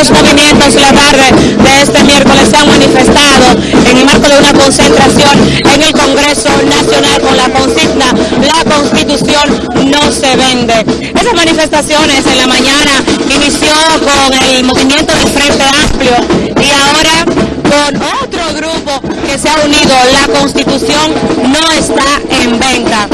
los movimientos en la tarde de este miércoles se han manifestado en el marco de una concentración en el Congreso Nacional con la consigna La Constitución no se vende. Esas manifestaciones en la mañana inició con el movimiento del Frente Amplio y ahora con otro grupo que se ha unido, la Constitución no está en venta.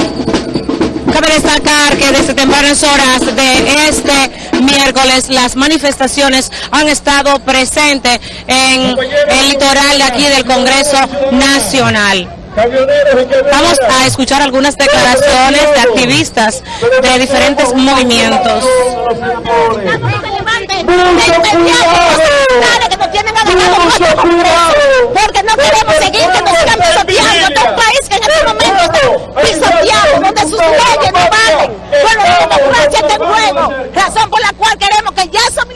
Cabe destacar que desde tempranas horas de este miércoles las manifestaciones han estado presentes en el litoral de aquí del Congreso Nacional. Vamos a escuchar algunas declaraciones de activistas de diferentes movimientos no queremos seguir que nos sigan pisoteando. Este es un país que en este momento está pisoteado, donde sus leyes no valen. Bueno, la democracia está en juego. Razón por la cual queremos que ya esos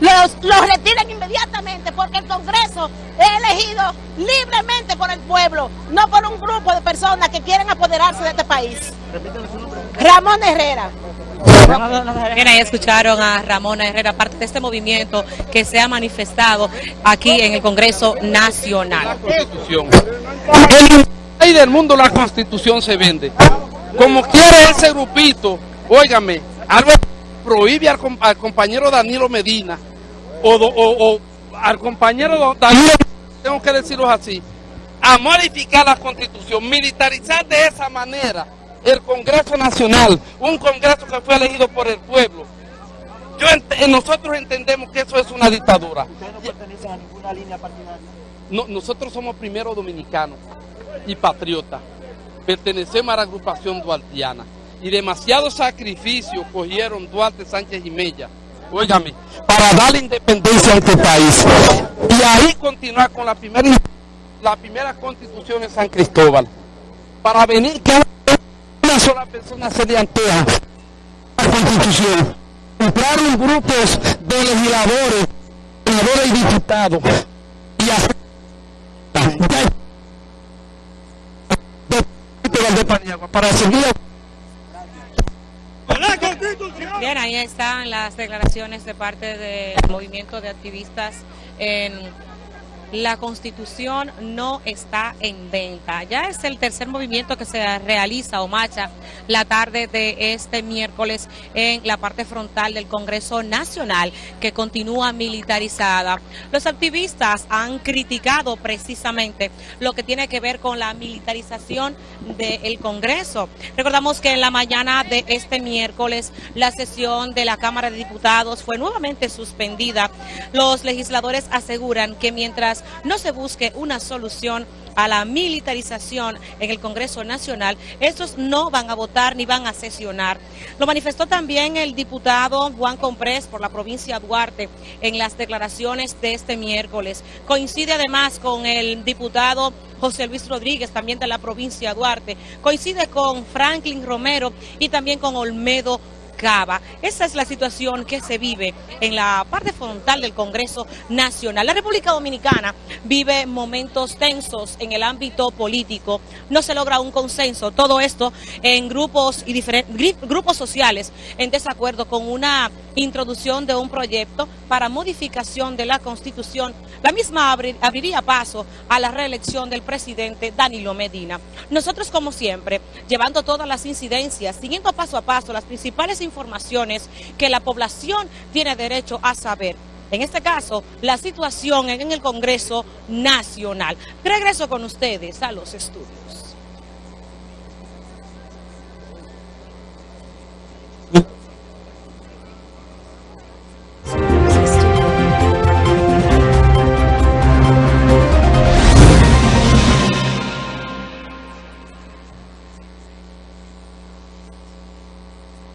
los, los retiren inmediatamente porque el Congreso es elegido libremente por el pueblo, no por un grupo de personas que quieren apoderarse de este país. Ramón Herrera. Bien, ahí escucharon a Ramón Herrera, parte de este movimiento que se ha manifestado aquí en el Congreso Nacional. En el del mundo la Constitución se vende. Como quiere ese grupito, óigame, algo prohíbe al, compañero Danilo Medina o, o al compañero Danilo, tengo que decirlo así, a modificar la Constitución, militarizar de esa manera el Congreso Nacional, un Congreso que fue elegido por el pueblo. Yo nosotros entendemos que eso es una dictadura. ¿Ustedes no pertenecen a ninguna línea partidaria? No, nosotros somos primero dominicanos y patriotas. Pertenecemos a la agrupación duartiana. Y demasiado sacrificio cogieron Duarte, Sánchez y Mella, óigame, para darle independencia a este país. Y ahí continuar con la primera, la primera constitución en San Cristóbal. Para venir que una sola persona se le antea la constitución. Entraron grupos de legisladores, legisladores y diputados. Y hacer para seguir Bien, ahí están las declaraciones de parte del movimiento de activistas en la constitución no está en venta. Ya es el tercer movimiento que se realiza o marcha la tarde de este miércoles en la parte frontal del Congreso Nacional que continúa militarizada. Los activistas han criticado precisamente lo que tiene que ver con la militarización del Congreso. Recordamos que en la mañana de este miércoles la sesión de la Cámara de Diputados fue nuevamente suspendida. Los legisladores aseguran que mientras no se busque una solución a la militarización en el Congreso Nacional, estos no van a votar ni van a sesionar. Lo manifestó también el diputado Juan Comprés por la provincia de Duarte en las declaraciones de este miércoles. Coincide además con el diputado José Luis Rodríguez, también de la provincia de Duarte. Coincide con Franklin Romero y también con Olmedo esa es la situación que se vive en la parte frontal del Congreso Nacional. La República Dominicana vive momentos tensos en el ámbito político. No se logra un consenso. Todo esto en grupos y diferentes grupos sociales en desacuerdo con una introducción de un proyecto para modificación de la Constitución. La misma abriría paso a la reelección del presidente Danilo Medina. Nosotros, como siempre, llevando todas las incidencias, siguiendo paso a paso las principales informaciones que la población tiene derecho a saber. En este caso, la situación en el Congreso Nacional. Regreso con ustedes a los estudios.